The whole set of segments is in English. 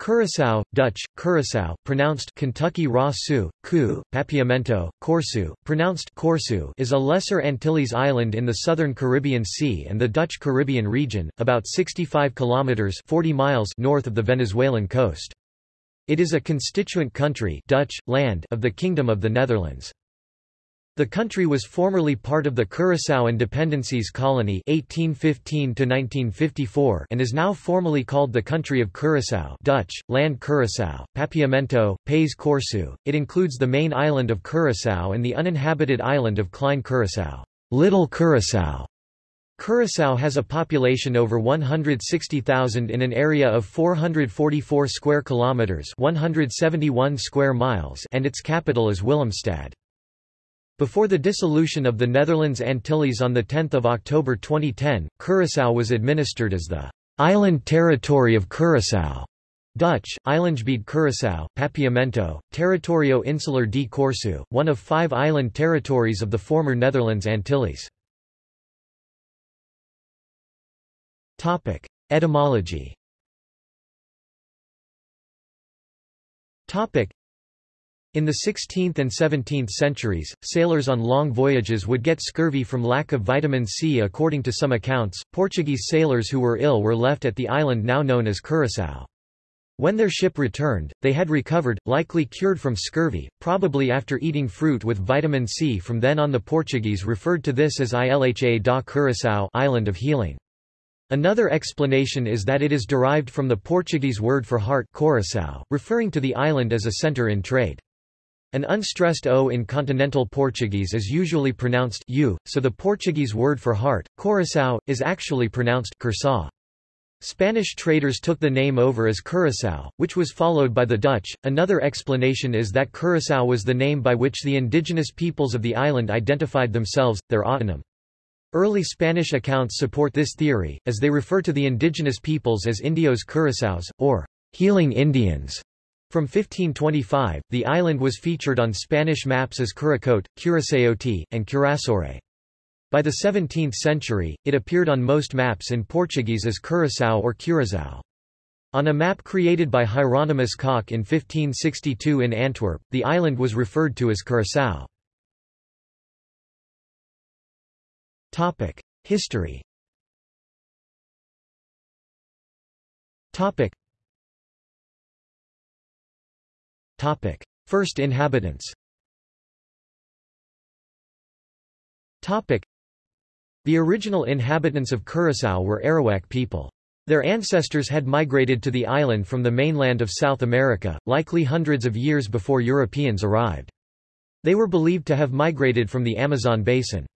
Curaçao, Dutch, Curaçao, pronounced Kentucky Raw Sioux, Ku, Papiamento, Kòrsou, pronounced Kòrsou is a Lesser Antilles island in the southern Caribbean Sea and the Dutch Caribbean region, about 65 kilometers 40 miles north of the Venezuelan coast. It is a constituent country Dutch, land of the Kingdom of the Netherlands. The country was formerly part of the Curaçao and Dependencies Colony 1815 and is now formally called the Country of Curaçao Dutch, Land Curaçao, Papiamento, Pays Kòrsou. It includes the main island of Curaçao and the uninhabited island of Klein Curaçao, Little Curaçao. Curaçao has a population over 160,000 in an area of 444 square kilometers, 171 square miles, and its capital is Willemstad. Before the dissolution of the Netherlands Antilles on 10 October 2010, Curaçao was administered as the island territory of Curaçao. Dutch, Eilandgebied Curaçao, Papiamento, Territorio Insular de Kòrsou, one of five island territories of the former Netherlands Antilles. Etymology in the 16th and 17th centuries, sailors on long voyages would get scurvy from lack of vitamin C. According to some accounts, Portuguese sailors who were ill were left at the island now known as Curaçao. When their ship returned, they had recovered, likely cured from scurvy, probably after eating fruit with vitamin C. From then on the Portuguese referred to this as Ilha da Curaçao island of healing. Another explanation is that it is derived from the Portuguese word for heart coração, referring to the island as a center in trade. An unstressed O in continental Portuguese is usually pronounced u, so the Portuguese word for heart, coração, is actually pronounced Curaçao. Spanish traders took the name over as Curaçao, which was followed by the Dutch. Another explanation is that Curaçao was the name by which the indigenous peoples of the island identified themselves, their autonym. Early Spanish accounts support this theory, as they refer to the indigenous peoples as Indios Curaçaos, or healing Indians. From 1525, the island was featured on Spanish maps as Curacote, Curaçaote, and Curaçore. By the 17th century, it appeared on most maps in Portuguese as Curaçao or Curazao. On a map created by Hieronymus Cock in 1562 in Antwerp, the island was referred to as Curaçao. History Topic. First inhabitants Topic. The original inhabitants of Curaçao were Arawak people. Their ancestors had migrated to the island from the mainland of South America, likely hundreds of years before Europeans arrived. They were believed to have migrated from the Amazon basin.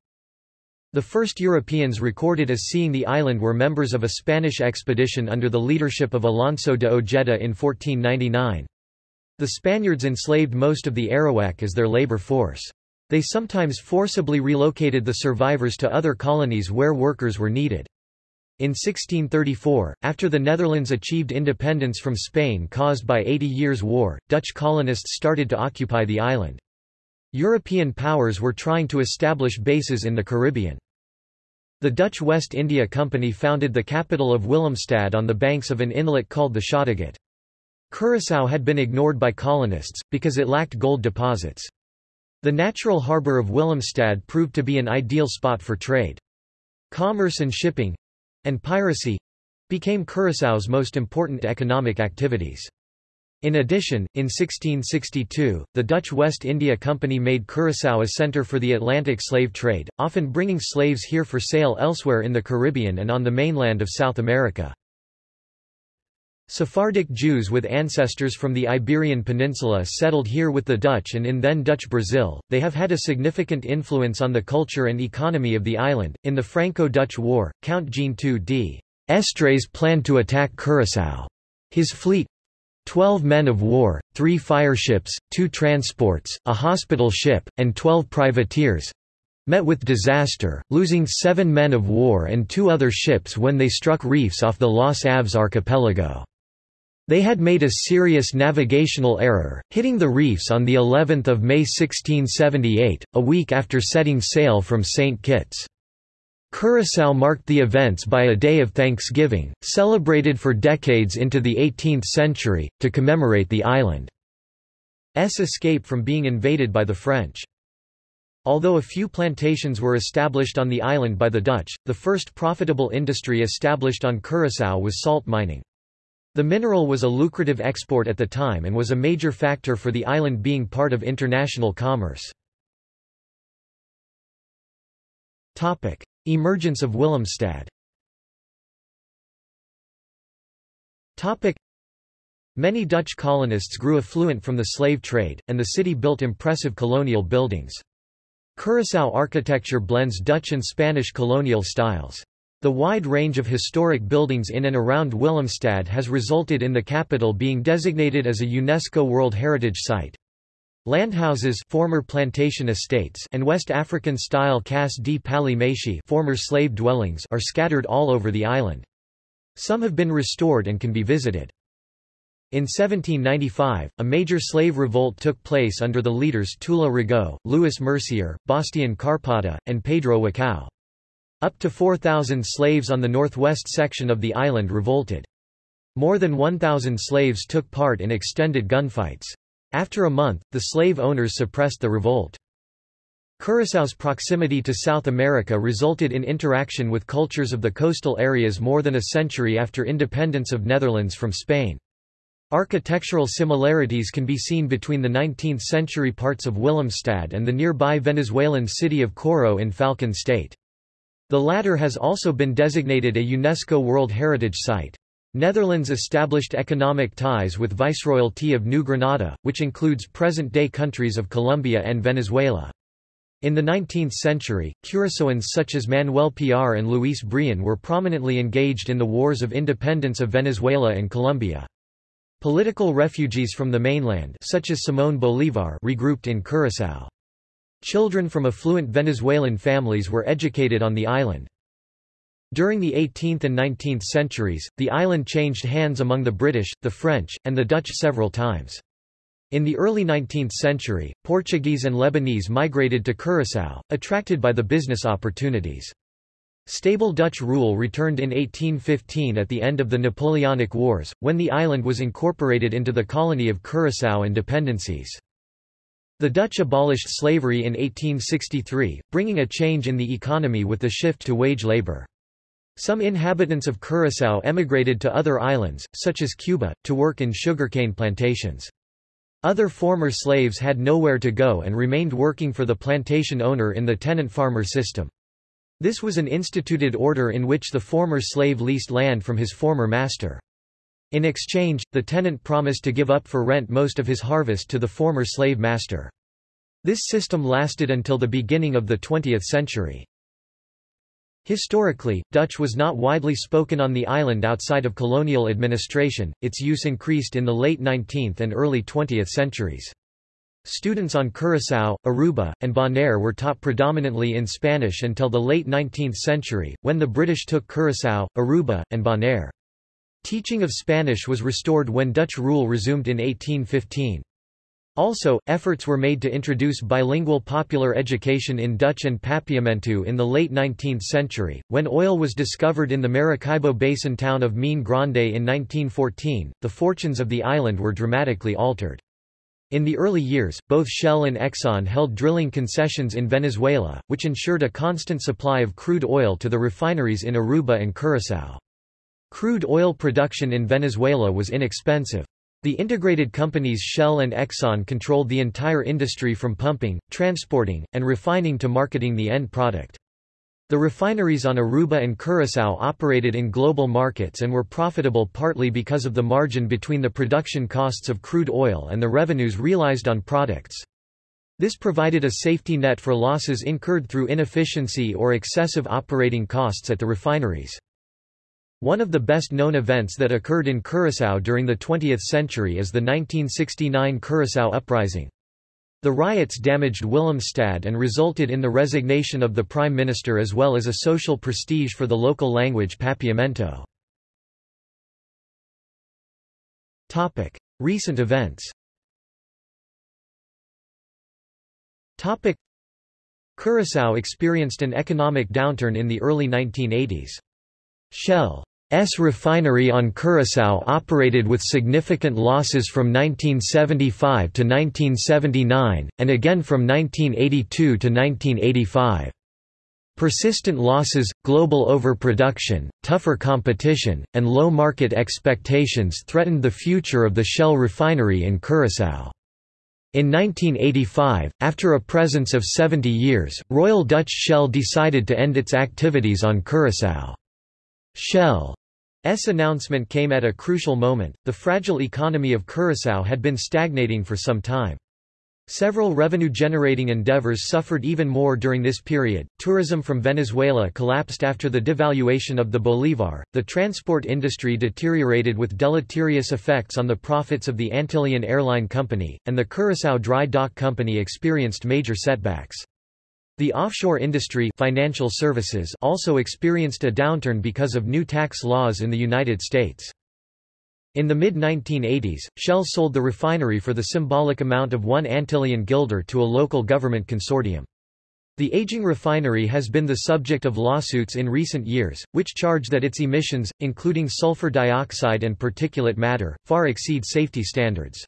The first Europeans recorded as seeing the island were members of a Spanish expedition under the leadership of Alonso de Ojeda in 1499. The Spaniards enslaved most of the Arawak as their labor force. They sometimes forcibly relocated the survivors to other colonies where workers were needed. In 1634, after the Netherlands achieved independence from Spain caused by Eighty Years' War, Dutch colonists started to occupy the island. European powers were trying to establish bases in the Caribbean. The Dutch West India Company founded the capital of Willemstad on the banks of an inlet called the Schottegat. Curaçao had been ignored by colonists, because it lacked gold deposits. The natural harbour of Willemstad proved to be an ideal spot for trade. Commerce and shipping—and piracy—became Curaçao's most important economic activities. In addition, in 1662, the Dutch West India Company made Curaçao a centre for the Atlantic slave trade, often bringing slaves here for sale elsewhere in the Caribbean and on the mainland of South America. Sephardic Jews with ancestors from the Iberian Peninsula settled here with the Dutch and in then Dutch Brazil. They have had a significant influence on the culture and economy of the island. In the Franco-Dutch War, Count Jean II d'Estrées planned to attack Curaçao. His fleet, 12 men of war, three fireships, two transports, a hospital ship, and 12 privateers, met with disaster, losing seven men of war and two other ships when they struck reefs off the Los Aves archipelago. They had made a serious navigational error, hitting the reefs on the 11th of May 1678, a week after setting sail from St. Kitts. Curaçao marked the events by a day of Thanksgiving, celebrated for decades into the 18th century, to commemorate the island's escape from being invaded by the French. Although a few plantations were established on the island by the Dutch, the first profitable industry established on Curaçao was salt mining. The mineral was a lucrative export at the time and was a major factor for the island being part of international commerce. Emergence of Willemstad Many Dutch colonists grew affluent from the slave trade, and the city built impressive colonial buildings. Curaçao architecture blends Dutch and Spanish colonial styles. The wide range of historic buildings in and around Willemstad has resulted in the capital being designated as a UNESCO World Heritage Site. Landhouses former plantation estates and West African-style Cas de Palimashi former slave dwellings are scattered all over the island. Some have been restored and can be visited. In 1795, a major slave revolt took place under the leaders Tula Rigaud, Louis Mercier, Bastiaan Karpata, and Pedro Wakao. Up to 4,000 slaves on the northwest section of the island revolted. More than 1,000 slaves took part in extended gunfights. After a month, the slave owners suppressed the revolt. Curaçao's proximity to South America resulted in interaction with cultures of the coastal areas more than a century after independence of Netherlands from Spain. Architectural similarities can be seen between the 19th-century parts of Willemstad and the nearby Venezuelan city of Coro in Falcon State. The latter has also been designated a UNESCO World Heritage Site. Netherlands established economic ties with Viceroyalty of New Granada, which includes present-day countries of Colombia and Venezuela. In the 19th century, Curaçaoans such as Manuel Piar and Luis Brion were prominently engaged in the wars of independence of Venezuela and Colombia. Political refugees from the mainland such as Simón Bolívar regrouped in Curaçao. Children from affluent Venezuelan families were educated on the island. During the 18th and 19th centuries, the island changed hands among the British, the French, and the Dutch several times. In the early 19th century, Portuguese and Lebanese migrated to Curaçao, attracted by the business opportunities. Stable Dutch rule returned in 1815 at the end of the Napoleonic Wars, when the island was incorporated into the colony of Curaçao and dependencies. The Dutch abolished slavery in 1863, bringing a change in the economy with the shift to wage labor. Some inhabitants of Curaçao emigrated to other islands, such as Cuba, to work in sugarcane plantations. Other former slaves had nowhere to go and remained working for the plantation owner in the tenant-farmer system. This was an instituted order in which the former slave leased land from his former master. In exchange, the tenant promised to give up for rent most of his harvest to the former slave master. This system lasted until the beginning of the 20th century. Historically, Dutch was not widely spoken on the island outside of colonial administration, its use increased in the late 19th and early 20th centuries. Students on Curaçao, Aruba, and Bonaire were taught predominantly in Spanish until the late 19th century, when the British took Curaçao, Aruba, and Bonaire. Teaching of Spanish was restored when Dutch rule resumed in 1815. Also, efforts were made to introduce bilingual popular education in Dutch and Papiamentu in the late 19th century. When oil was discovered in the Maracaibo Basin town of Mene Grande in 1914, the fortunes of the island were dramatically altered. In the early years, both Shell and Exxon held drilling concessions in Venezuela, which ensured a constant supply of crude oil to the refineries in Aruba and Curaçao. Crude oil production in Venezuela was inexpensive. The integrated companies Shell and Exxon controlled the entire industry from pumping, transporting, and refining to marketing the end product. The refineries on Aruba and Curaçao operated in global markets and were profitable partly because of the margin between the production costs of crude oil and the revenues realized on products. This provided a safety net for losses incurred through inefficiency or excessive operating costs at the refineries. One of the best-known events that occurred in Curaçao during the 20th century is the 1969 Curaçao Uprising. The riots damaged Willemstad and resulted in the resignation of the prime minister as well as a social prestige for the local language Papiamento. Recent events Curaçao experienced an economic downturn in the early 1980s. Shell's refinery on Curaçao operated with significant losses from 1975 to 1979, and again from 1982 to 1985. Persistent losses, global overproduction, tougher competition, and low market expectations threatened the future of the Shell refinery in Curaçao. In 1985, after a presence of 70 years, Royal Dutch Shell decided to end its activities on Curaçao. Shell's announcement came at a crucial moment, the fragile economy of Curaçao had been stagnating for some time. Several revenue-generating endeavors suffered even more during this period. Tourism from Venezuela collapsed after the devaluation of the bolívar. The transport industry deteriorated with deleterious effects on the profits of the Antillean Airline Company, and the Curaçao Dry Dock Company experienced major setbacks. The offshore industry financial services also experienced a downturn because of new tax laws in the United States. In the mid-1980s, Shell sold the refinery for the symbolic amount of one Antillean guilder to a local government consortium. The aging refinery has been the subject of lawsuits in recent years, which charge that its emissions, including sulfur dioxide and particulate matter, far exceed safety standards.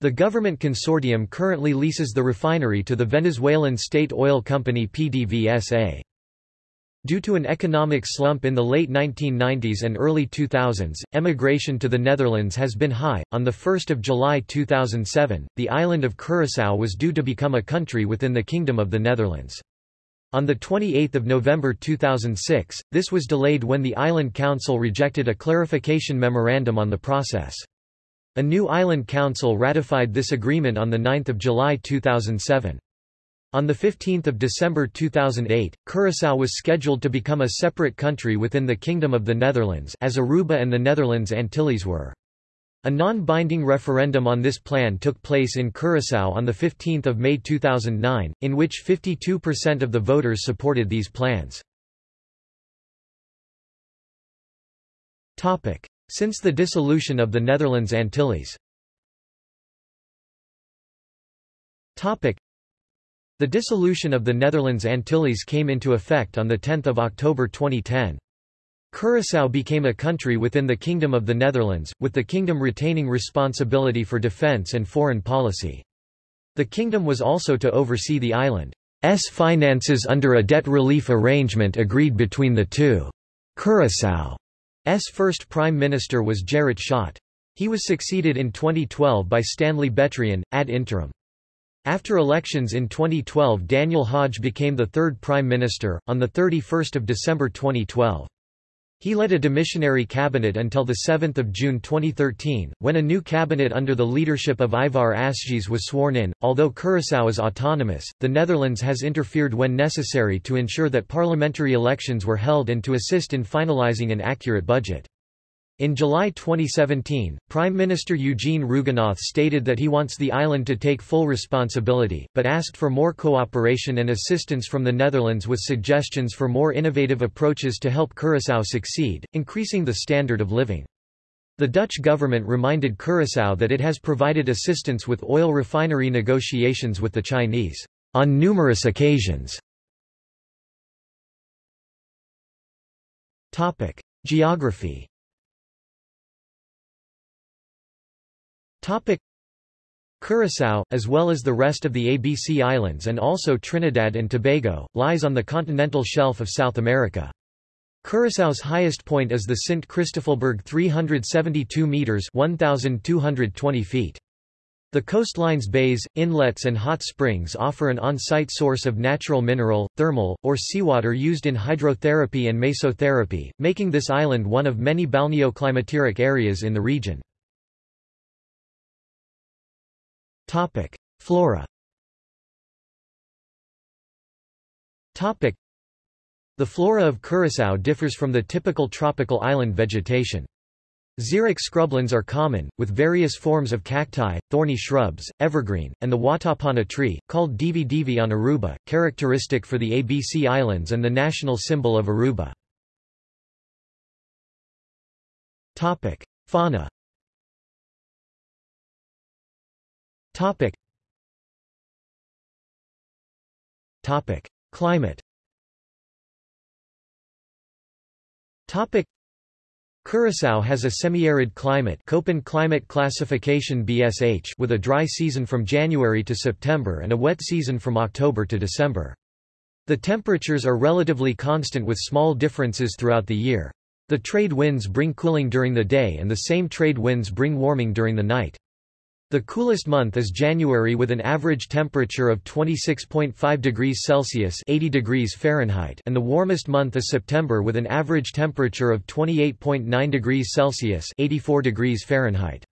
The government consortium currently leases the refinery to the Venezuelan state oil company PDVSA. Due to an economic slump in the late 1990s and early 2000s, emigration to the Netherlands has been high. On the 1st of July 2007, the island of Curaçao was due to become a country within the Kingdom of the Netherlands. On 28 November 2006, this was delayed when the Island Council rejected a clarification memorandum on the process. A new Island Council ratified this agreement on 9 July 2007. On 15 December 2008, Curaçao was scheduled to become a separate country within the Kingdom of the Netherlands as Aruba and the Netherlands Antilles were. A non-binding referendum on this plan took place in Curaçao on 15 May 2009, in which 52% of the voters supported these plans. Since the dissolution of the Netherlands Antilles the dissolution of the Netherlands Antilles came into effect on 10 October 2010. Curaçao became a country within the Kingdom of the Netherlands, with the kingdom retaining responsibility for defence and foreign policy. The kingdom was also to oversee the island's finances under a debt relief arrangement agreed between the two. Curaçao's first prime minister was Gerrit Schotte. He was succeeded in 2012 by Stanley Betrian, ad interim. After elections in 2012 Daniel Hodge became the third prime minister, on 31 December 2012. He led a demissionary cabinet until 7 June 2013, when a new cabinet under the leadership of Ivar Asjes was sworn in. Although Curaçao is autonomous, the Netherlands has interfered when necessary to ensure that parliamentary elections were held and to assist in finalizing an accurate budget. In July 2017, Prime Minister Eugene Rhuggenaath stated that he wants the island to take full responsibility, but asked for more cooperation and assistance from the Netherlands with suggestions for more innovative approaches to help Curaçao succeed, increasing the standard of living. The Dutch government reminded Curaçao that it has provided assistance with oil refinery negotiations with the Chinese, on numerous occasions. Geography Curaçao, as well as the rest of the ABC Islands and also Trinidad and Tobago, lies on the continental shelf of South America. Curaçao's highest point is the Sint Christoffelberg 372 metres 1,220 feet. The coastlines bays, inlets and hot springs offer an on-site source of natural mineral, thermal, or seawater used in hydrotherapy and mesotherapy, making this island one of many balneoclimatic areas in the region. Topic: Flora. Topic: The flora of Curaçao differs from the typical tropical island vegetation. Xeric scrublands are common, with various forms of cacti, thorny shrubs, evergreen, and the watapana tree, called divi divi on Aruba, characteristic for the ABC Islands and the national symbol of Aruba. Fauna Topic. Topic. Climate Topic. Curaçao has a semi-arid climate Köppen climate classification BSH with a dry season from January to September and a wet season from October to December. The temperatures are relatively constant with small differences throughout the year. The trade winds bring cooling during the day and the same trade winds bring warming during the night. The coolest month is January with an average temperature of 26.5 degrees Celsius 80 degrees Fahrenheit and the warmest month is September with an average temperature of 28.9 degrees Celsius 84 degrees Fahrenheit.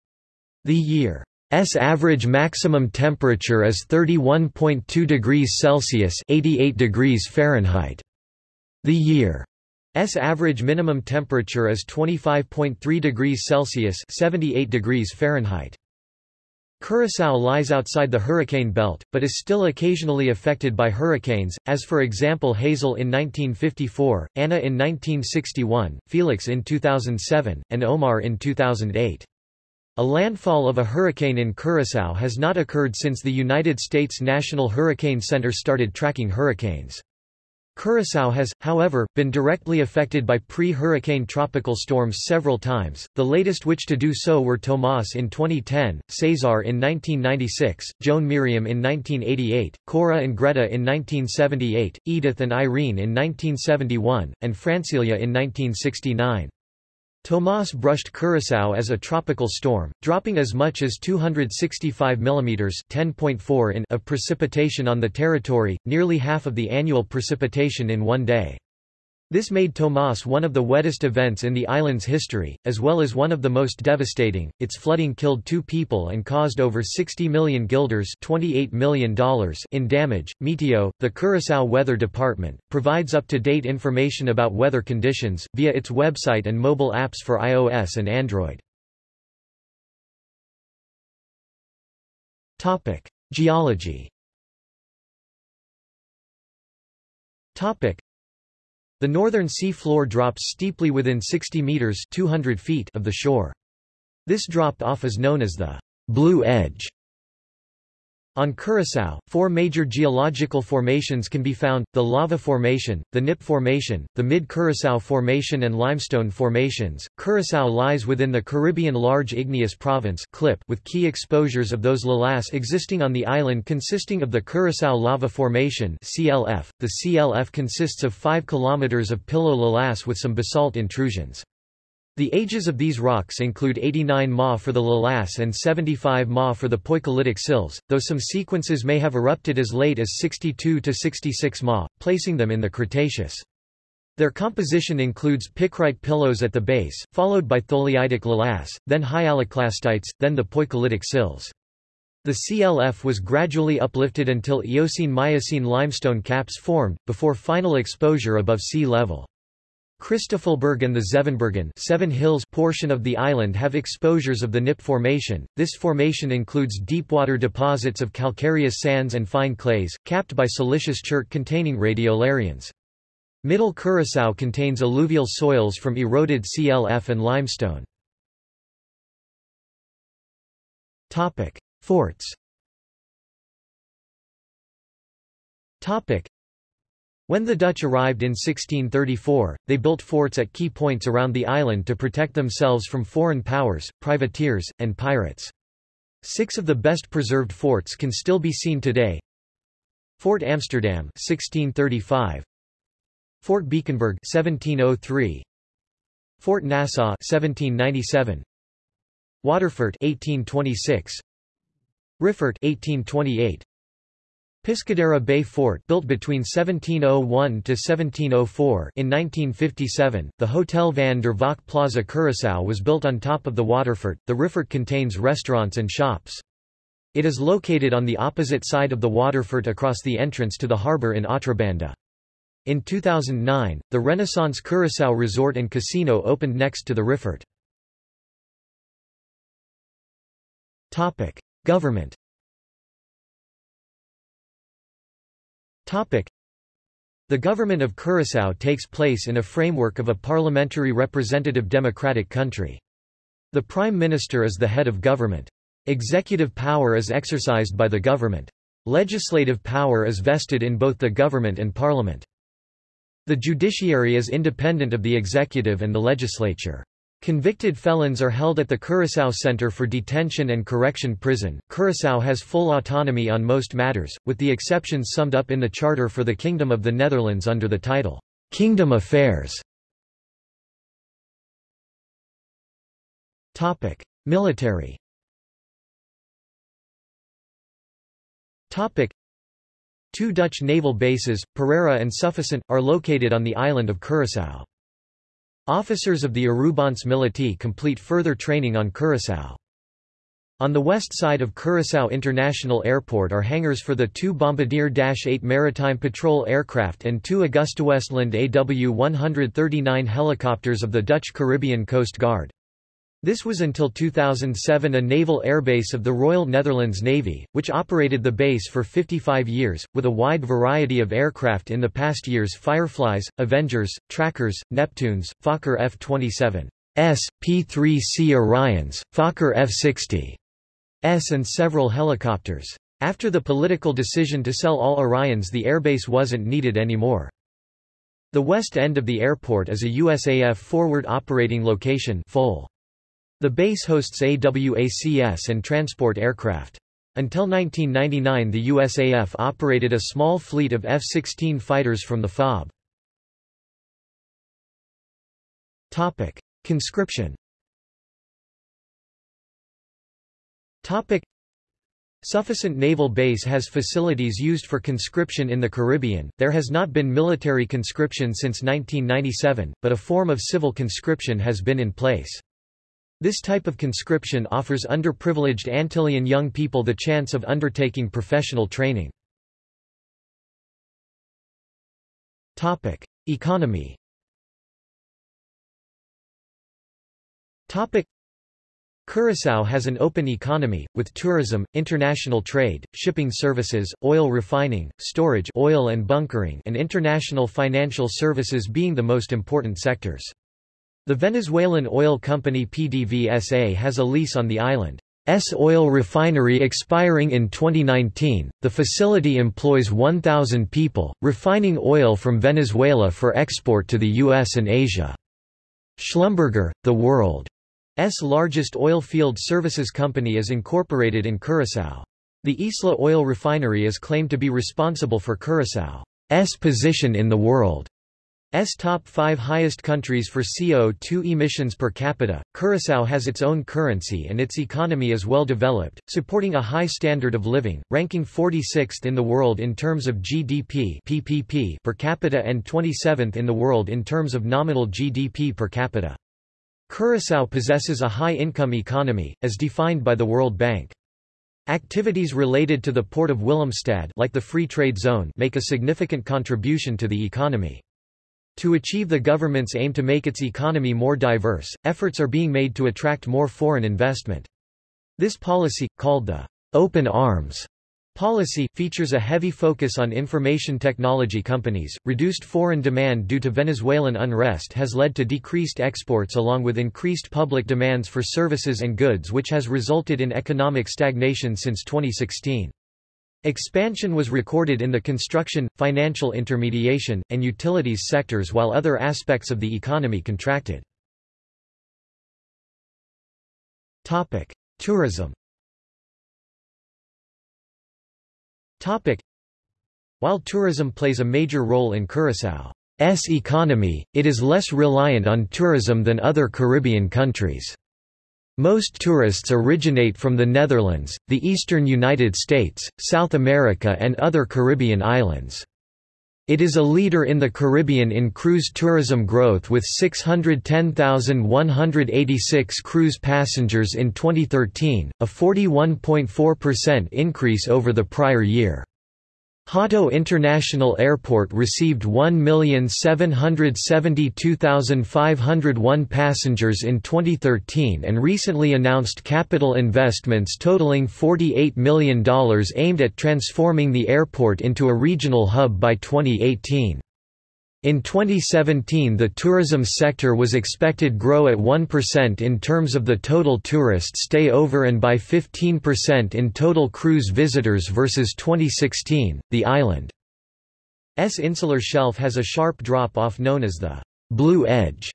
The year's average maximum temperature is 31.2 degrees Celsius 88 degrees Fahrenheit. The year's average minimum temperature is 25.3 degrees Celsius 78 degrees Fahrenheit. Curaçao lies outside the hurricane belt, but is still occasionally affected by hurricanes, as for example Hazel in 1954, Anna in 1961, Felix in 2007, and Omar in 2008. A landfall of a hurricane in Curaçao has not occurred since the United States National Hurricane Center started tracking hurricanes. Curaçao has, however, been directly affected by pre-hurricane tropical storms several times, the latest which to do so were Tomas in 2010, Cesar in 1996, Joan Miriam in 1988, Cora and Greta in 1978, Edith and Irene in 1971, and Francelia in 1969. Tomas brushed Curaçao as a tropical storm, dropping as much as 265 mm (10.4 in) of precipitation on the territory, nearly half of the annual precipitation in one day. This made Tomas one of the wettest events in the island's history, as well as one of the most devastating. Its flooding killed two people and caused over 60 million guilders $28 million in damage. Meteo, the Curaçao Weather Department, provides up-to-date information about weather conditions, via its website and mobile apps for iOS and Android. Geology the northern sea floor drops steeply within 60 meters 200 feet of the shore. This drop off is known as the Blue Edge. On Curaçao, four major geological formations can be found, the Lava Formation, the Nip Formation, the Mid-Curaçao Formation and Limestone Formations. Curaçao lies within the Caribbean Large Igneous Province CLIP with key exposures of those lavas existing on the island consisting of the Curaçao Lava Formation CLF. .The CLF consists of 5 kilometers of pillow lavas with some basalt intrusions. The ages of these rocks include 89 Ma for the lavas and 75 Ma for the Poikilitic sills, though some sequences may have erupted as late as 62 to 66 Ma, placing them in the Cretaceous. Their composition includes picrite pillows at the base, followed by tholeiitic lavas, then hyaloclastites, then the Poikilitic sills. The CLF was gradually uplifted until Eocene-Miocene limestone caps formed, before final exposure above sea level. Christoffelberg and the Zevenbergen Seven Hills portion of the island have exposures of the Nip Formation. This formation includes deepwater deposits of calcareous sands and fine clays, capped by siliceous chert containing radiolarians. Middle Curaçao contains alluvial soils from eroded CLF and limestone. Forts when the Dutch arrived in 1634, they built forts at key points around the island to protect themselves from foreign powers, privateers, and pirates. Six of the best preserved forts can still be seen today. Fort Amsterdam 1635, Fort Beekenburg 1703, Fort Nassau 1797, Waterfort 1826, Riffort 1828, Piscadera Bay Fort built between 1701 to 1704 in 1957, the Hotel Van der Valk Plaza Curaçao was built on top of the waterfort. The Riffort contains restaurants and shops. It is located on the opposite side of the waterfort across the entrance to the harbour in Otrobanda. In 2009, the Renaissance Curaçao Resort and Casino opened next to the Riffort. Government The government of Curaçao takes place in a framework of a parliamentary representative democratic country. The prime minister is the head of government. Executive power is exercised by the government. Legislative power is vested in both the government and parliament. The judiciary is independent of the executive and the legislature. Convicted felons are held at the Curaçao Center for Detention and Correction Prison. Curaçao has full autonomy on most matters, with the exceptions summed up in the Charter for the Kingdom of the Netherlands under the title, Kingdom Affairs. Topic: Military. Topic: Two Dutch naval bases, Parera and Suffisant, are located on the island of Curaçao. Officers of the Arubaanse Militaire complete further training on Curaçao. On the west side of Curaçao International Airport are hangars for the two Bombardier Dash 8 maritime patrol aircraft and two AgustaWestland AW-139 helicopters of the Dutch Caribbean Coast Guard. This was until 2007 a naval airbase of the Royal Netherlands Navy, which operated the base for 55 years, with a wide variety of aircraft in the past years Fireflies, Avengers, Trackers, Neptunes, Fokker F-27, S, P-3C Orions, Fokker F-60, S and several helicopters. After the political decision to sell all Orions the airbase wasn't needed anymore. The west end of the airport is a USAF forward operating location FOL. The base hosts AWACS and transport aircraft. Until 1999 the USAF operated a small fleet of F-16 fighters from the FOB. Topic. Conscription Topic. Suffisant Naval Base has facilities used for conscription in the Caribbean. There has not been military conscription since 1997, but a form of civil conscription has been in place. This type of conscription offers underprivileged Antillean young people the chance of undertaking professional training. Topic: Economy. Topic: Curaçao has an open economy, with tourism, international trade, shipping services, oil refining, storage oil and bunkering and international financial services being the most important sectors. The Venezuelan oil company PDVSA has a lease on the island's oil refinery expiring in 2019. The facility employs 1,000 people, refining oil from Venezuela for export to the US and Asia. Schlumberger, the world's largest oil field services company is incorporated in Curaçao. The Isla oil refinery is claimed to be responsible for Curaçao's position in the world. S top 5 highest countries for CO2 emissions per capita. Curaçao has its own currency and its economy is well developed, supporting a high standard of living, ranking 46th in the world in terms of GDP (PPP) per capita and 27th in the world in terms of nominal GDP per capita. Curaçao possesses a high-income economy, as defined by the World Bank. Activities related to the port of Willemstad like the Free Trade Zone make a significant contribution to the economy. To achieve the government's aim to make its economy more diverse, efforts are being made to attract more foreign investment. This policy, called the Open Arms policy, features a heavy focus on information technology companies. Reduced foreign demand due to Venezuelan unrest has led to decreased exports along with increased public demands for services and goods which has resulted in economic stagnation since 2016. Expansion was recorded in the construction, financial intermediation, and utilities sectors while other aspects of the economy contracted. Tourism. While tourism plays a major role in Curaçao's economy, it is less reliant on tourism than other Caribbean countries. Most tourists originate from the Netherlands, the eastern United States, South America and other Caribbean islands. It is a leader in the Caribbean in cruise tourism growth with 610,186 cruise passengers in 2013, a 41.4% increase over the prior year. Hato International Airport received 1,772,501 passengers in 2013 and recently announced capital investments totaling $48 million aimed at transforming the airport into a regional hub by 2018. In 2017 the tourism sector was expected to grow at 1% in terms of the total tourist stay over and by 15% in total cruise visitors versus 2016. The island's insular shelf has a sharp drop-off known as the Blue Edge,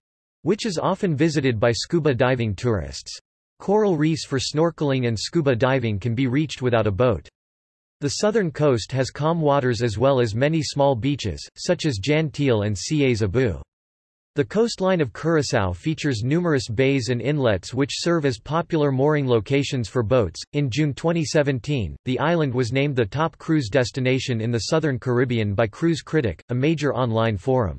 which is often visited by scuba diving tourists. Coral reefs for snorkeling and scuba diving can be reached without a boat. The southern coast has calm waters as well as many small beaches, such as Jan and Sieyès Abu. The coastline of Curaçao features numerous bays and inlets which serve as popular mooring locations for boats. In June 2017, the island was named the top cruise destination in the Southern Caribbean by Cruise Critic, a major online forum.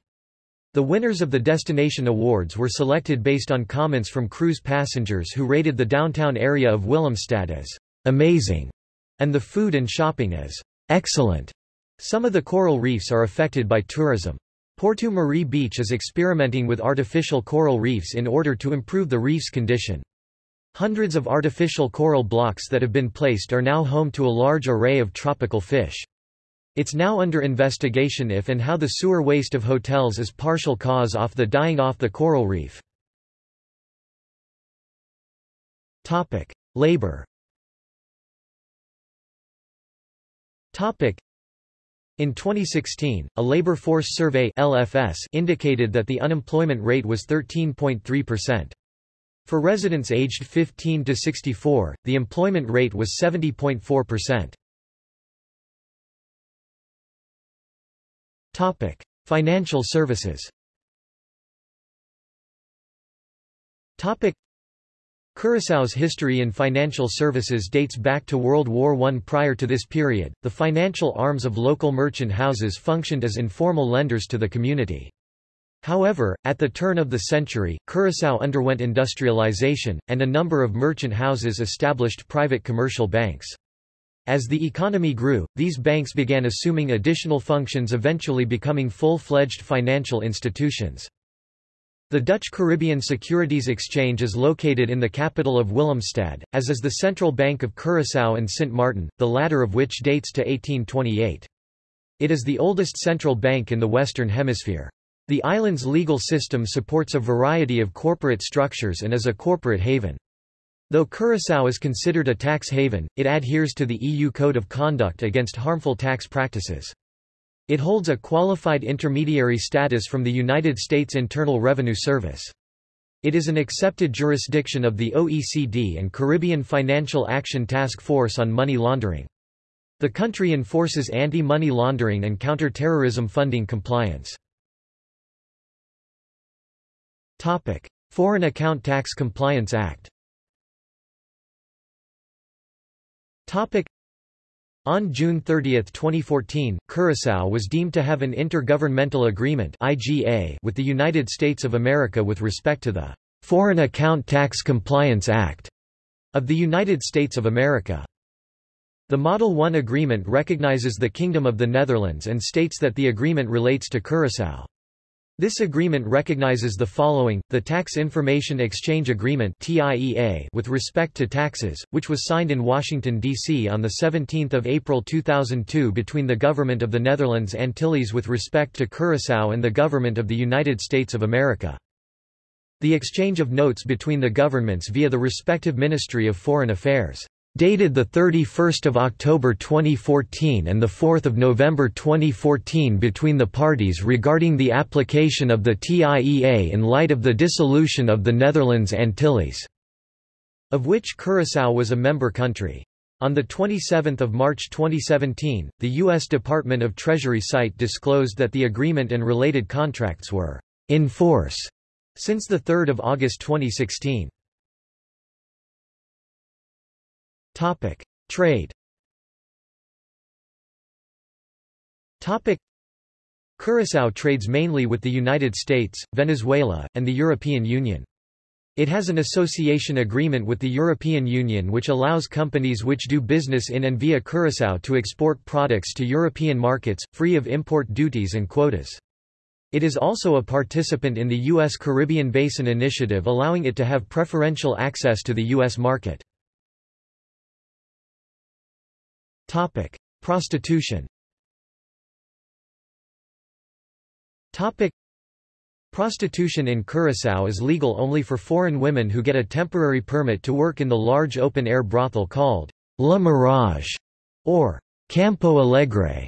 The winners of the Destination Awards were selected based on comments from cruise passengers who rated the downtown area of Willemstad as amazing and the food and shopping is excellent. Some of the coral reefs are affected by tourism. Porto Marie Beach is experimenting with artificial coral reefs in order to improve the reef's condition. Hundreds of artificial coral blocks that have been placed are now home to a large array of tropical fish. It's now under investigation if and how the sewer waste of hotels is partial cause of the dying off the coral reef. Topic: Labor Topic. In 2016, a labor force survey LFS indicated that the unemployment rate was 13.3%. For residents aged 15 to 64, the employment rate was 70.4%. Topic: Financial services. Topic: Curaçao's history in financial services dates back to World War I. Prior to this period, the financial arms of local merchant houses functioned as informal lenders to the community. However, at the turn of the century, Curaçao underwent industrialization, and a number of merchant houses established private commercial banks. As the economy grew, these banks began assuming additional functions eventually becoming full-fledged financial institutions. The Dutch Caribbean Securities Exchange is located in the capital of Willemstad, as is the Central Bank of Curaçao and Sint Maarten, the latter of which dates to 1828. It is the oldest central bank in the Western Hemisphere. The island's legal system supports a variety of corporate structures and is a corporate haven. Though Curaçao is considered a tax haven, it adheres to the EU Code of Conduct against harmful tax practices. It holds a qualified intermediary status from the United States Internal Revenue Service. It is an accepted jurisdiction of the OECD and Caribbean Financial Action Task Force on Money Laundering. The country enforces anti-money laundering and counter-terrorism funding compliance. Topic: Foreign Account Tax Compliance Act on June 30, 2014, Curaçao was deemed to have an intergovernmental agreement with the United States of America with respect to the Foreign Account Tax Compliance Act of the United States of America. The Model 1 agreement recognizes the Kingdom of the Netherlands and states that the agreement relates to Curaçao. This agreement recognizes the following, the Tax Information Exchange Agreement with respect to taxes, which was signed in Washington, D.C. on 17 April 2002 between the Government of the Netherlands Antilles with respect to Curaçao and the Government of the United States of America. The exchange of notes between the governments via the respective Ministry of Foreign Affairs dated 31 October 2014 and 4 November 2014 between the parties regarding the application of the TIEA in light of the dissolution of the Netherlands Antilles, of which Curaçao was a member country. On the 27 March 2017, the U.S. Department of Treasury site disclosed that the agreement and related contracts were in force since 3 August 2016. Topic: Trade. Topic: Curaçao trades mainly with the United States, Venezuela, and the European Union. It has an association agreement with the European Union which allows companies which do business in and via Curaçao to export products to European markets, free of import duties and quotas. It is also a participant in the U.S. Caribbean Basin Initiative allowing it to have preferential access to the U.S. market. Topic: Prostitution. Topic. Prostitution in Curaçao is legal only for foreign women who get a temporary permit to work in the large open-air brothel called La Mirage, or Campo Alegre,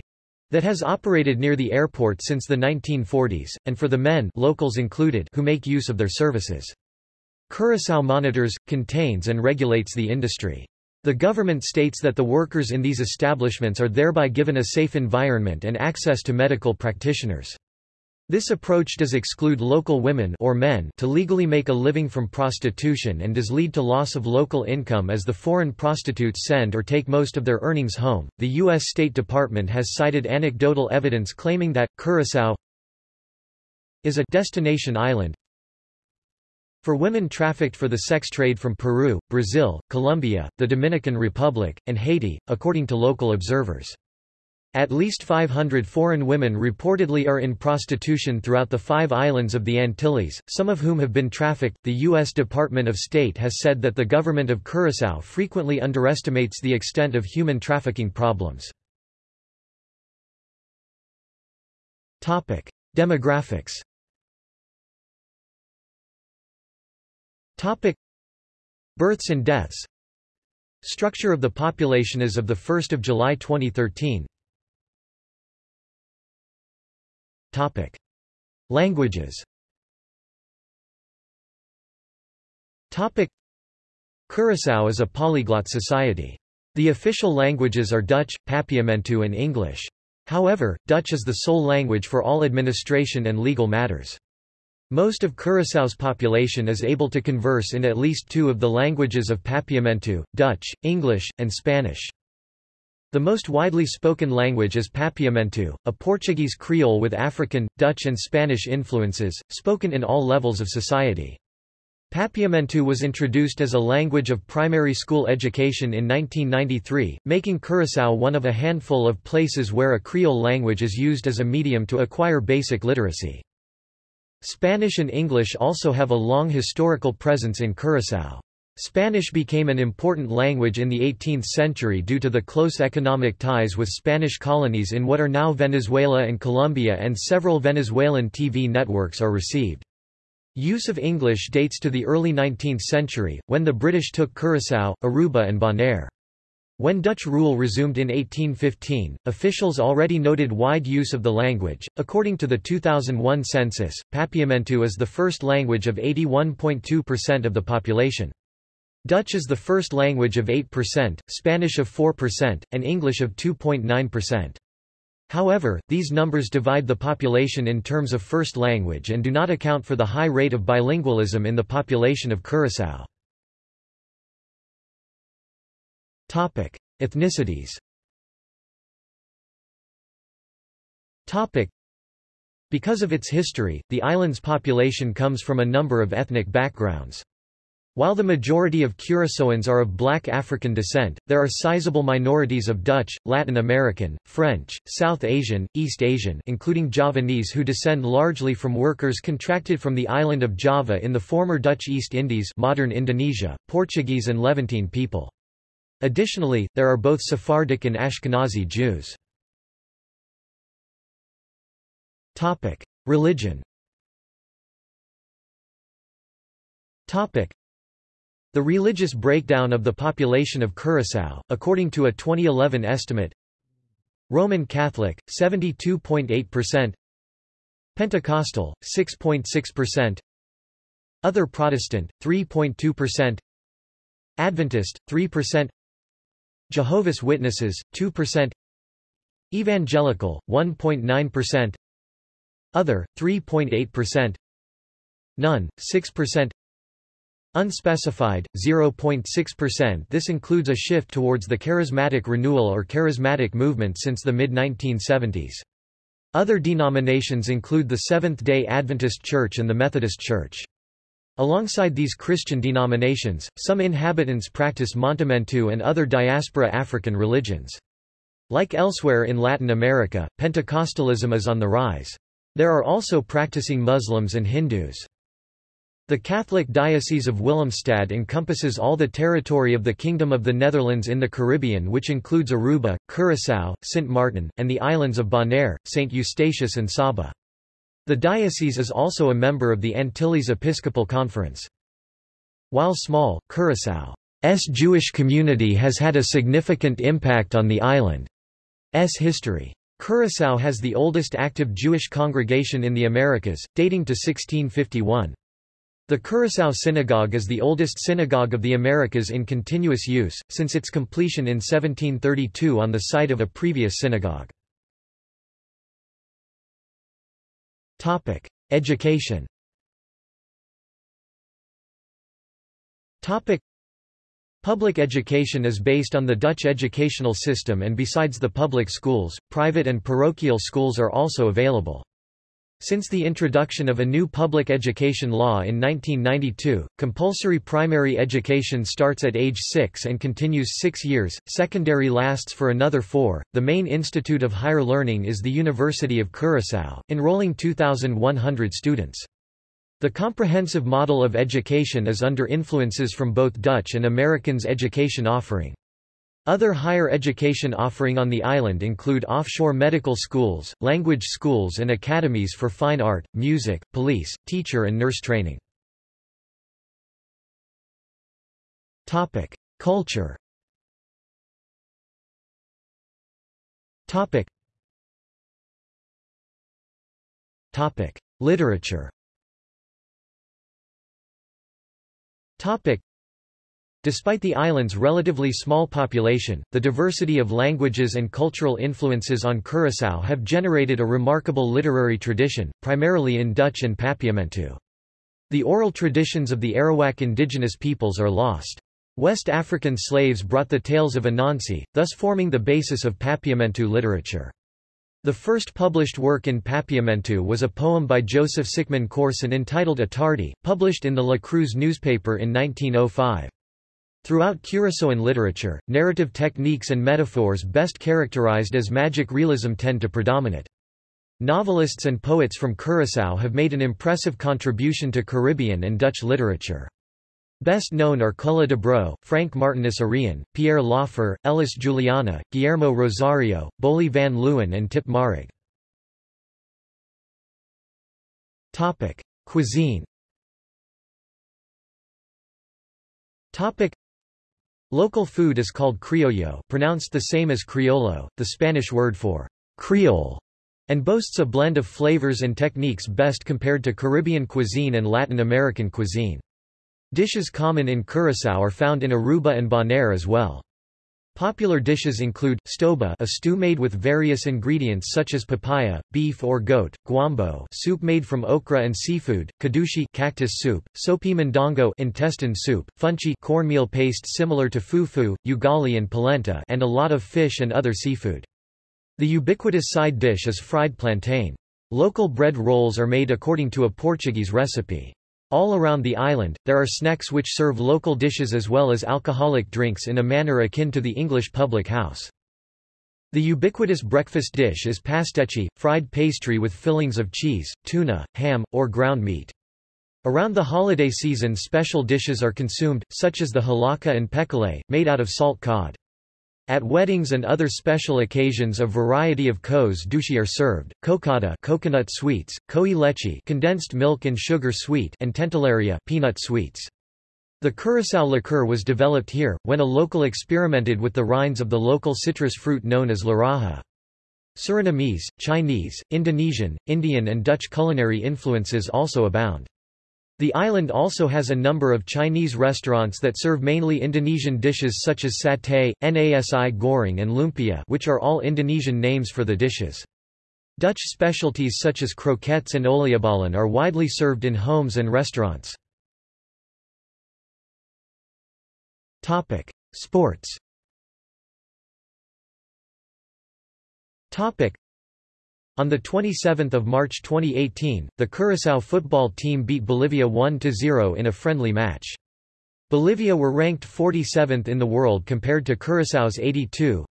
that has operated near the airport since the 1940s, and for the men locals included who make use of their services. Curaçao monitors, contains and regulates the industry. The government states that the workers in these establishments are thereby given a safe environment and access to medical practitioners. This approach does exclude local women or men to legally make a living from prostitution and does lead to loss of local income as the foreign prostitutes send or take most of their earnings home. The U.S. State Department has cited anecdotal evidence claiming that Curaçao is a destination island for women trafficked for the sex trade from Peru, Brazil, Colombia, the Dominican Republic, and Haiti, according to local observers. At least 500 foreign women reportedly are in prostitution throughout the five islands of the Antilles, some of whom have been trafficked. The U.S. Department of State has said that the government of Curaçao frequently underestimates the extent of human trafficking problems. Demographics. Topic: Births and deaths. Structure of the population as of 1 July 2013 Topic. Languages Topic. Curaçao is a polyglot society. The official languages are Dutch, Papiamentu and English. However, Dutch is the sole language for all administration and legal matters. Most of Curaçao's population is able to converse in at least two of the languages of Papiamentu, Dutch, English, and Spanish. The most widely spoken language is Papiamentu, a Portuguese Creole with African, Dutch and Spanish influences, spoken in all levels of society. Papiamentu was introduced as a language of primary school education in 1993, making Curaçao one of a handful of places where a Creole language is used as a medium to acquire basic literacy. Spanish and English also have a long historical presence in Curaçao. Spanish became an important language in the 18th century due to the close economic ties with Spanish colonies in what are now Venezuela and Colombia and several Venezuelan TV networks are received. Use of English dates to the early 19th century, when the British took Curaçao, Aruba and Bonaire. When Dutch rule resumed in 1815, officials already noted wide use of the language. According to the 2001 census, Papiamentu is the first language of 81.2% of the population. Dutch is the first language of 8%, Spanish of 4%, and English of 2.9%. However, these numbers divide the population in terms of first language and do not account for the high rate of bilingualism in the population of Curaçao. Topic: Ethnicities. Topic: Because of its history, the island's population comes from a number of ethnic backgrounds. While the majority of Curaçaoans are of black African descent, there are sizable minorities of Dutch, Latin American, French, South Asian, East Asian including Javanese who descend largely from workers contracted from the island of Java in the former Dutch East Indies modern Indonesia, Portuguese and Levantine people. Additionally, there are both Sephardic and Ashkenazi Jews. Religion the religious breakdown of the population of Curaçao, according to a 2011 estimate. Roman Catholic, 72.8% Pentecostal, 6.6% Other Protestant, 3.2% Adventist, 3% Jehovah's Witnesses, 2% Evangelical, 1.9% Other, 3.8% None, 6% Unspecified, 0.6% This includes a shift towards the charismatic renewal or charismatic movement since the mid-1970s. Other denominations include the Seventh-day Adventist Church and the Methodist Church. Alongside these Christian denominations, some inhabitants practice Montamentu and other diaspora African religions. Like elsewhere in Latin America, Pentecostalism is on the rise. There are also practicing Muslims and Hindus. The Catholic Diocese of Willemstad encompasses all the territory of the Kingdom of the Netherlands in the Caribbean which includes Aruba, Curaçao, Sint Maarten, and the islands of Bonaire, St. Eustatius and Saba. The diocese is also a member of the Antilles Episcopal Conference. While small, Curaçao's Jewish community has had a significant impact on the island's history. Curaçao has the oldest active Jewish congregation in the Americas, dating to 1651. The Curaçao Synagogue is the oldest synagogue of the Americas in continuous use, since its completion in 1732 on the site of a previous synagogue. Education. Topic: Public education is based on the Dutch educational system and besides the public schools, private and parochial schools are also available. Since the introduction of a new public education law in 1992, compulsory primary education starts at age 6 and continues 6 years, secondary lasts for another 4. The main institute of higher learning is the University of Curaçao, enrolling 2,100 students. The comprehensive model of education is under influences from both Dutch and Americans' education offering. Other higher education offering on the island include offshore medical schools, language schools and academies for fine art, music, police, teacher and nurse training. Culture Literature Despite the island's relatively small population, the diversity of languages and cultural influences on Curaçao have generated a remarkable literary tradition, primarily in Dutch and Papiamentu. The oral traditions of the Arawak indigenous peoples are lost. West African slaves brought the tales of Anansi, thus forming the basis of Papiamentu literature. The first published work in Papiamentu was a poem by Joseph Sickman Corsen entitled Atardi, published in the La Cruz newspaper in 1905. Throughout Curaçaoan literature, narrative techniques and metaphors best characterized as magic realism tend to predominate. Novelists and poets from Curaçao have made an impressive contribution to Caribbean and Dutch literature. Best known are Cola Debrot, Frank Martinus Arion, Pierre Lauffer, Elis Juliana, Guillermo Rosario, Boeli van Leeuwen and Tip Marugg. Cuisine Local food is called Krioyo pronounced the same as criollo, the Spanish word for Creole, and boasts a blend of flavors and techniques best compared to Caribbean cuisine and Latin American cuisine. Dishes common in Curaçao are found in Aruba and Bonaire as well. Popular dishes include, stoba a stew made with various ingredients such as papaya, beef or goat, guambo soup made from okra and seafood, kadushi cactus soup, sopi mondongo intestine soup, funchi cornmeal paste similar to fufu, ugali and polenta and a lot of fish and other seafood. The ubiquitous side dish is fried plantain. Local bread rolls are made according to a Portuguese recipe. All around the island, there are snacks which serve local dishes as well as alcoholic drinks in a manner akin to the English public house. The ubiquitous breakfast dish is pastechi, fried pastry with fillings of cheese, tuna, ham, or ground meat. Around the holiday season special dishes are consumed, such as the hallaca and pekelé, made out of salt cod. At weddings and other special occasions a variety of kos dushi are served, cocada coconut sweets, koi leche condensed milk and sugar sweet and tentelaria peanut sweets. The curacao liqueur was developed here, when a local experimented with the rinds of the local citrus fruit known as laraja. Surinamese, Chinese, Indonesian, Indian and Dutch culinary influences also abound. The island also has a number of Chinese restaurants that serve mainly Indonesian dishes such as satay, nasi goreng and lumpia which are all Indonesian names for the dishes. Dutch specialties such as croquettes and oliebollen are widely served in homes and restaurants. Sports on 27 March 2018, the Curaçao football team beat Bolivia 1–0 in a friendly match. Bolivia were ranked 47th in the world compared to Curaçao's 82.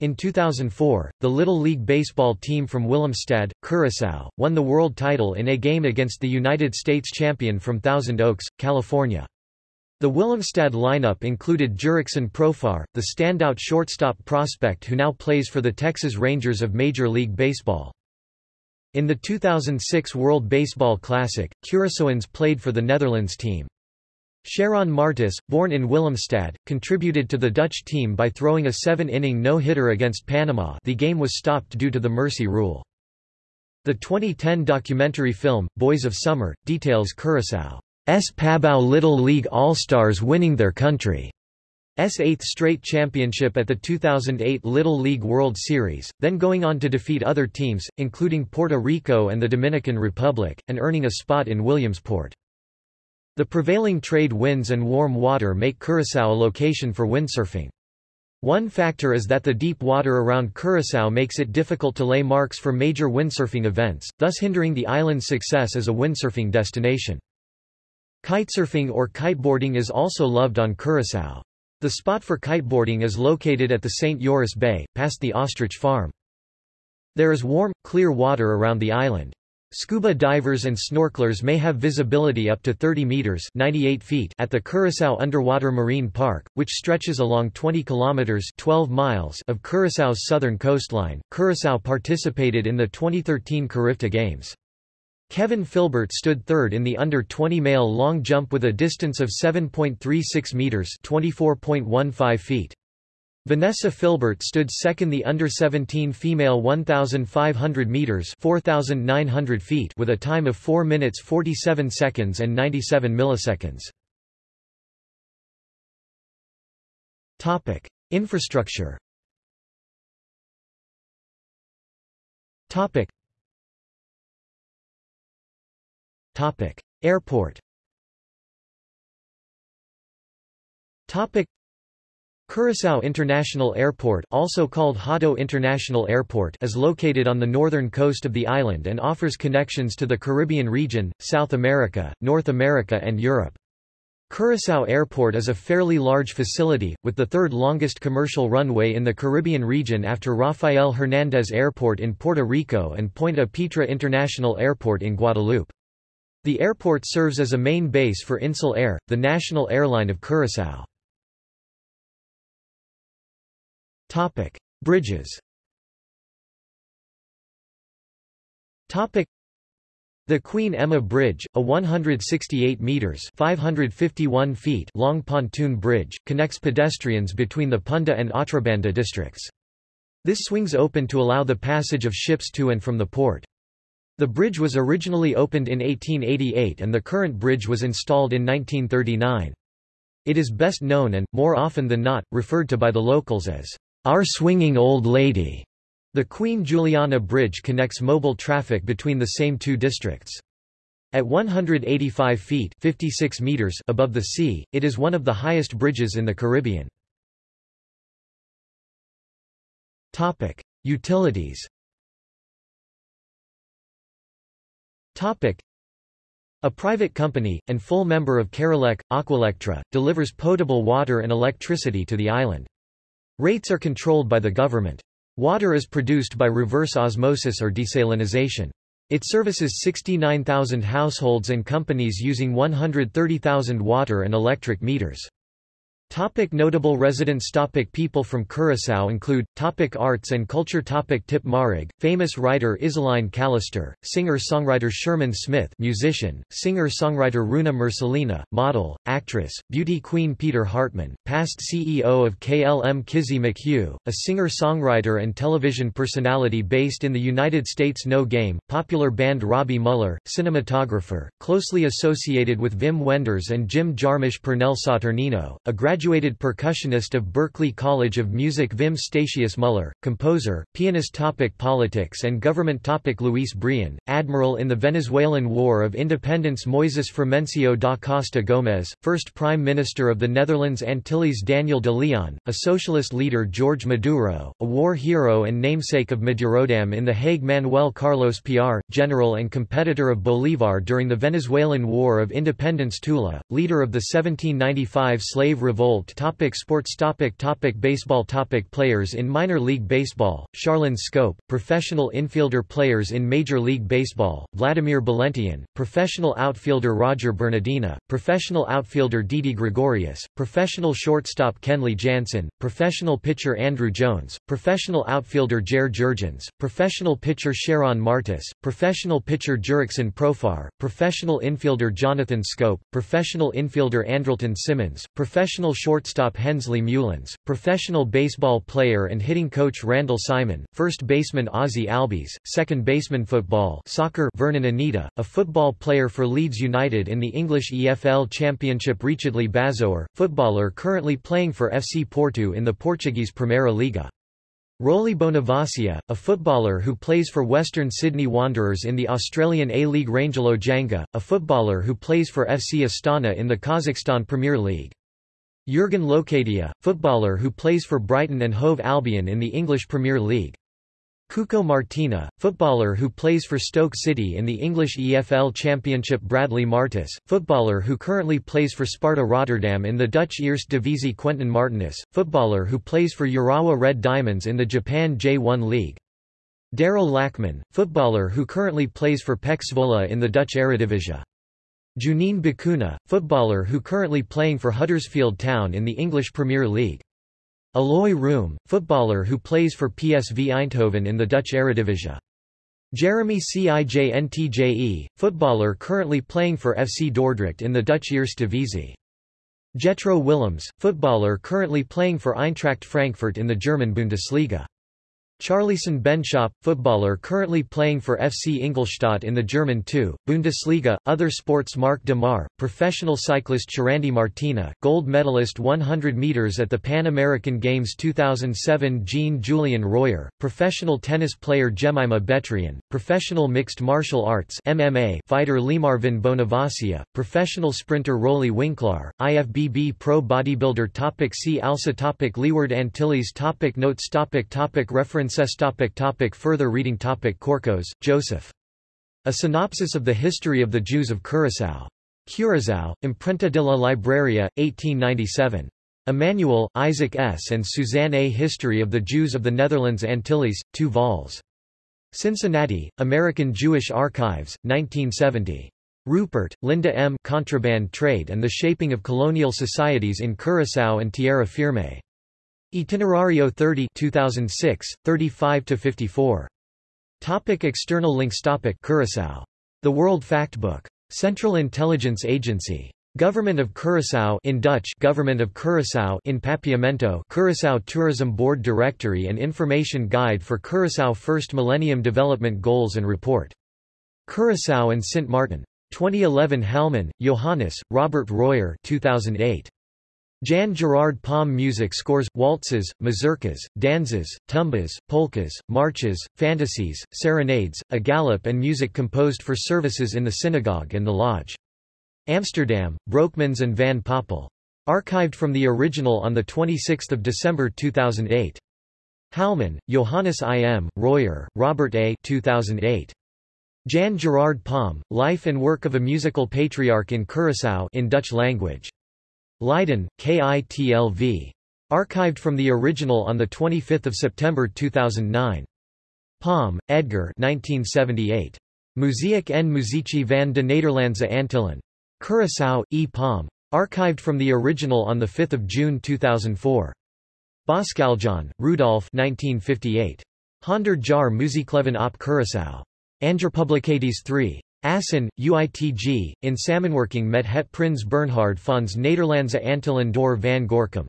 In 2004, the Little League Baseball team from Willemstad, Curaçao, won the world title in a game against the United States champion from Thousand Oaks, California. The Willemstad lineup included Jurickson Profar, the standout shortstop prospect who now plays for the Texas Rangers of Major League Baseball. In the 2006 World Baseball Classic, Curaçaoans played for the Netherlands team. Shairon Martis, born in Willemstad, contributed to the Dutch team by throwing a seven-inning no-hitter against Panama the game was stopped due to the mercy rule. The 2010 documentary film, Boys of Summer, details Curaçao's Pabao Little League All-Stars winning their country's eighth straight championship at the 2008 Little League World Series, then going on to defeat other teams, including Puerto Rico and the Dominican Republic, and earning a spot in Williamsport. The prevailing trade winds and warm water make Curaçao a location for windsurfing. One factor is that the deep water around Curaçao makes it difficult to lay marks for major windsurfing events, thus hindering the island's success as a windsurfing destination. Kitesurfing or kiteboarding is also loved on Curaçao. The spot for kiteboarding is located at the St. Joris Bay, past the ostrich farm. There is warm, clear water around the island. Scuba divers and snorkelers may have visibility up to 30 meters 98 feet at the Curaçao Underwater Marine Park, which stretches along 20 kilometers 12 miles of Curaçao's southern coastline. Curaçao participated in the 2013 Carifta Games. Kevin Philbert stood third in the under-20 male long jump with a distance of 7.36 meters 24.15 feet. Vanessa Philbert stood second the under-17 female 1,500 meters 4,900 feet with a time of 4 minutes 47 seconds and 97 milliseconds. Topic: Infrastructure. Topic. Topic: Airport. Topic: Curaçao International Airport also called Hato International Airport is located on the northern coast of the island and offers connections to the Caribbean region, South America, North America and Europe. Curaçao Airport is a fairly large facility, with the third longest commercial runway in the Caribbean region after Rafael Hernández Airport in Puerto Rico and Point Pietra International Airport in Guadeloupe. The airport serves as a main base for Insel Air, the national airline of Curaçao. Topic: Bridges. Topic: The Queen Emma Bridge, a 168 meters (551 feet) long pontoon bridge, connects pedestrians between the Punda and Otrobanda districts. This swings open to allow the passage of ships to and from the port. The bridge was originally opened in 1888 and the current bridge was installed in 1939. It is best known and, more often than not, referred to by the locals as our Swinging Old Lady. The Queen Juliana Bridge connects mobile traffic between the same two districts. At 185 feet 56 meters above the sea, it is one of the highest bridges in the Caribbean. Topic: Utilities. A private company, and full member of CARILEC, Aqualectra, delivers potable water and electricity to the island. Rates are controlled by the government. Water is produced by reverse osmosis or desalinization. It services 69,000 households and companies using 130,000 water and electric meters. Topic notable residents Topic People from Curaçao include, topic Arts and culture topic Tip Marugg, famous writer Izaline Calister, singer-songwriter Sherman Smith musician, singer-songwriter Runa Mercelina, model, actress, beauty queen Peter Hartman, past CEO of KLM Kizzy McHugh, a singer-songwriter and television personality based in the United States No Game, popular band Robby Müller, cinematographer, closely associated with Wim Wenders and Jim Jarmusch Pernell Saturnino, a graduate graduated percussionist of Berklee College of Music Wim Statius Muller, composer, pianist topic Politics and government topic Luis Brión, admiral in the Venezuelan War of Independence Moises Frumencio da Costa Gomez, first Prime Minister of the Netherlands Antilles Daniel de Leon, a socialist leader George Maduro, a war hero and namesake of Madurodam in The Hague Manuel Carlos Piar, general and competitor of Bolívar during the Venezuelan War of Independence Tula, leader of the 1795 slave revolt Topic Sports topic topic Baseball topic Players in minor league baseball, Sharlon Schoop, professional infielder Players in Major League Baseball, Wladimir Balentien, professional outfielder Roger Bernadina, professional outfielder Didi Gregorius, professional shortstop Kenley Jansen, professional pitcher Andruw Jones, professional outfielder Jair Jurrjens, professional pitcher Shairon Martis, professional pitcher Jurickson Profar, professional infielder Jonathan Schoop, professional infielder Andrelton Simmons, professional shortstop Hensley Meulens, professional baseball player and hitting coach Randall Simon, first baseman Ozzie Albies, second baseman football soccer Vernon Anita, a football player for Leeds United in the English EFL Championship Riechedly Bazoer, footballer currently playing for FC Porto in the Portuguese Primeira Liga. Rolly Bonevacia, a footballer who plays for Western Sydney Wanderers in the Australian A-League Rangelo Janga, a footballer who plays for FC Astana in the Kazakhstan Premier League. Jurgen Locadia, footballer who plays for Brighton and Hove Albion in the English Premier League. Cuco Martina, footballer who plays for Stoke City in the English EFL Championship Bradley Martis, footballer who currently plays for Sparta Rotterdam in the Dutch Eerste Divisie Quenten Martinus, footballer who plays for Urawa Red Diamonds in the Japan J1 League. Darryl Lachman, footballer who currently plays for PEC Zwolle in the Dutch Eredivisie. Juninho Bacuna, footballer who currently playing for Huddersfield Town in the English Premier League. Eloy Room, footballer who plays for PSV Eindhoven in the Dutch Eredivisie. Jeremy Cijntje, footballer currently playing for FC Dordrecht in the Dutch Eerste Divisie. Jetro Willems, footballer currently playing for Eintracht Frankfurt in the German Bundesliga. Charlison Benschop, footballer currently playing for FC Ingolstadt in the German 2. Bundesliga. Other sports Marc de Maar, professional cyclist Churandy Martina, gold medalist 100 meters at the Pan American Games 2007 Jean Julien Rojer, professional tennis player Jemima Betrian, professional mixed martial arts MMA fighter Lemarvin Bonevacia, professional sprinter Roelly Winklar, IFBB pro bodybuilder topic See also topic Leeward Antilles topic Notes topic topic Reference topic topic Further reading topic Corcos, Joseph. A synopsis of the history of the Jews of Curaçao. Curaçao, Imprenta de la Libraria, 1897. Emmanuel, Isaac S. and Suzanne A. History of the Jews of the Netherlands Antilles, 2 vols. Cincinnati, American Jewish Archives, 1970. Rupert, Linda M. Contraband Trade and the Shaping of Colonial Societies in Curaçao and Tierra Firme. Itinerario 30 2006, 35-54. Topic external links Topic Curaçao. The World Factbook. Central Intelligence Agency. Government of Curaçao in Dutch Government of Curaçao in Papiamento Curaçao Tourism Board Directory and Information Guide for Curaçao First Millennium Development Goals and Report. Curaçao and Sint Maarten. 2011 Halman, Johannes, Robert Rojer 2008. Jan Gerard Palm music scores, waltzes, mazurkas, danzas, tumbas, polkas, marches, fantasies, serenades, a gallop and music composed for services in the synagogue and the lodge. Amsterdam, Broekmans and Van Poppel. Archived from the original on 26 December 2008. Halman, Johannes I. M., Rojer, Robert A. 2008. Jan Gerard Palm, Life and Work of a Musical Patriarch in Curaçao in Dutch language. Leiden, KITLV. Archived from the original on 25 September 2009. Palm, Edgar 1978. Muziek en Muzici van de Nederlandse Antillen. Curaçao, E. Palm. Archived from the original on 5 June 2004. Boskaljon, Rudolf 1958. Honder jaar Muziekleven op Curaçao. Anjerpublicaties 3. Assen, UITG, in samenwerking met het Prins Bernhard Fonds Nederlandse Antillen door van Gorkum.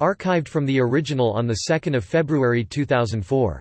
Archived from the original on 2 February 2004.